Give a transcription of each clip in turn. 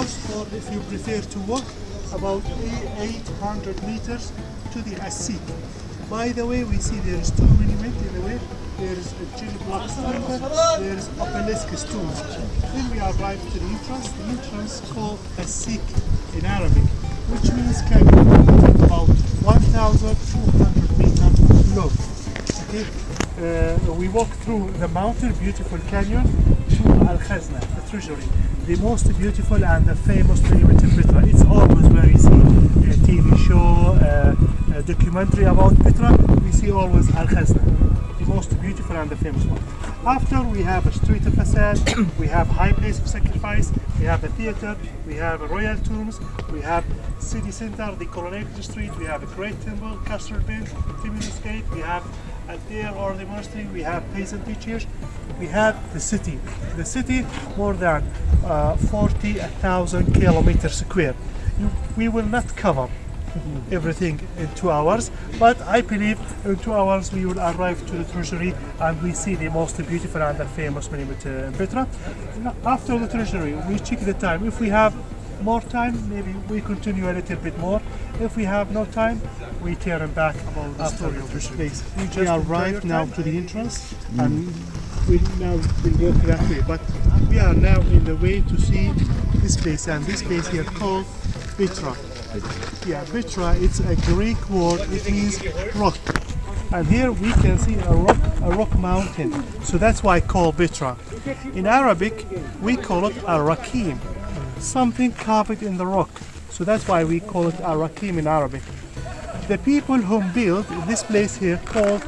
horse or if you prefer to walk, about 800 meters to the Asik. By the way, we see there is two monuments in the way. There is a Jill Black's temple, there is obelisk stone. Then we arrive to the entrance. The entrance called Asik in Arabic, which means canyon, about 1,200 meters long. Okay? Uh, we walk through the mountain, beautiful canyon, to Al Khazna, the treasury, the most beautiful and the famous monument in Petra. It's always where you see a TV show, uh, a documentary about Petra, we see always Al Khazna, the most beautiful and the famous one. After we have a street of facade, we have high place of sacrifice, we have a theater, we have royal tombs, we have city center, the coronated street, we have a great temple, castle bend, Temenos gate, we have Ad Deir or the monastery, we have peasant teachers, we have the city. The city more than uh, 40,000 kilometers square. You, we will not cover everything in two hours, but I believe in two hours we will arrive to the treasury and we see the most beautiful and famous monument uh, in Petra. After the treasury, we check the time. If we have more time, maybe we continue a little bit more. If we have no time, we turn back about the story of this place. We just arrived now to the entrance mm. and we now will walk that way. But we are now in the way to see this place and this place here called Petra. Yeah, Petra, it's a Greek word, it means rock. And here we can see a rock, a rock mountain. So that's why I call Petra. In Arabic, we call it a rakim, something carved in the rock. So that's why we call it a rakim in Arabic. The people who built this place here called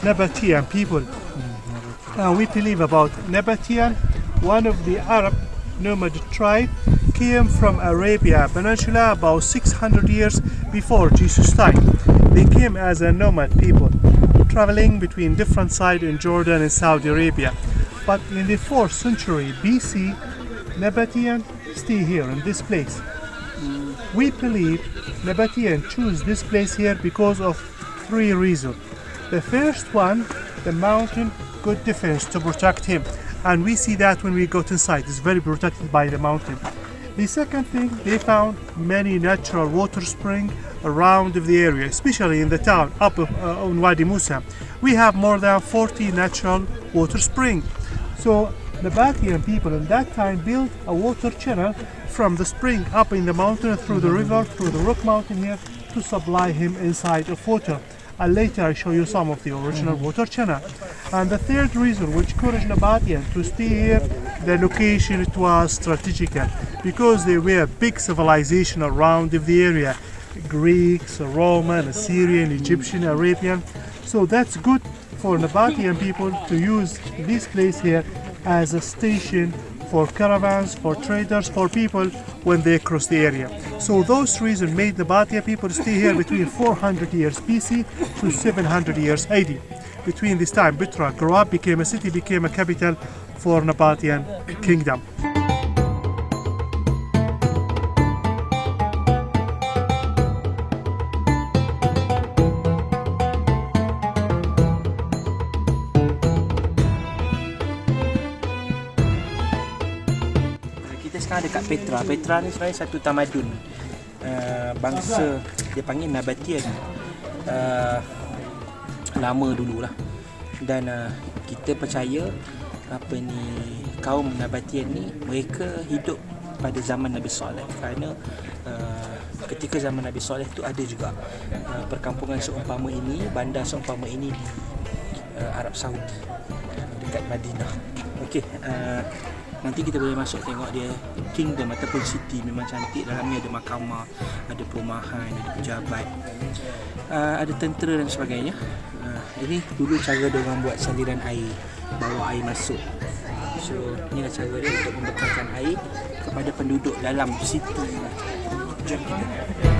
Nabataean people. Mm-hmm. And we believe about Nabataean, one of the Arab nomad tribe came from Arabia Peninsula about 600 years before Jesus' time. They came as a nomad people, traveling between different sites in Jordan and Saudi Arabia. But in the 4th century BC, Nabataean stay here in this place. We believe Nabataean choose this place here because of three reasons. The first one, the mountain good defense to protect him. And we see that when we go inside, it's very protected by the mountain. The second thing, they found many natural water springs around the area, especially in the town up uh, on Wadi Musa. We have more than 40 natural water springs. So the Batian people in that time built a water channel from the spring up in the mountain through the river, through the rock mountain here to supply him inside of water. And later I show you some of the original mm-hmm. water channel. And the third reason which encouraged Nabataean to stay here, the location it was strategic eh? because there were big civilization around the area. Greeks, Roman, Assyrian, Egyptian, Arabian. So that's good for Nabataean people to use this place here as a station for caravans, for traders, for people when they cross the area. So those reasons made the Batia people stay here between 400 years BC to 700 years AD. Between this time, Petra grew up, became a city, became a capital for Nabataean kingdom. Sekarang dekat Petra. Petra ni sebenarnya satu tamadun uh, bangsa dia panggil Nabataean. Uh, lama dululah. Dan uh, kita percaya apa ni kaum Nabataean ni mereka hidup pada zaman Nabi Saleh kerana uh, ketika zaman Nabi Saleh tu ada juga uh, perkampungan seumpama ini, bandar seumpama ini di uh, Arab Saudi dekat Madinah. Okey, uh, nanti kita boleh masuk tengok dia kingdom ataupun city. Memang cantik dalamnya ada mahkamah ada perumahan ada pejabat. Uh, ada tentera dan sebagainya. Uh, ini dulu cara orang buat saliran air. Bawa air masuk. So inilah cara dia untuk membekalkan air kepada penduduk dalam city. Jom kita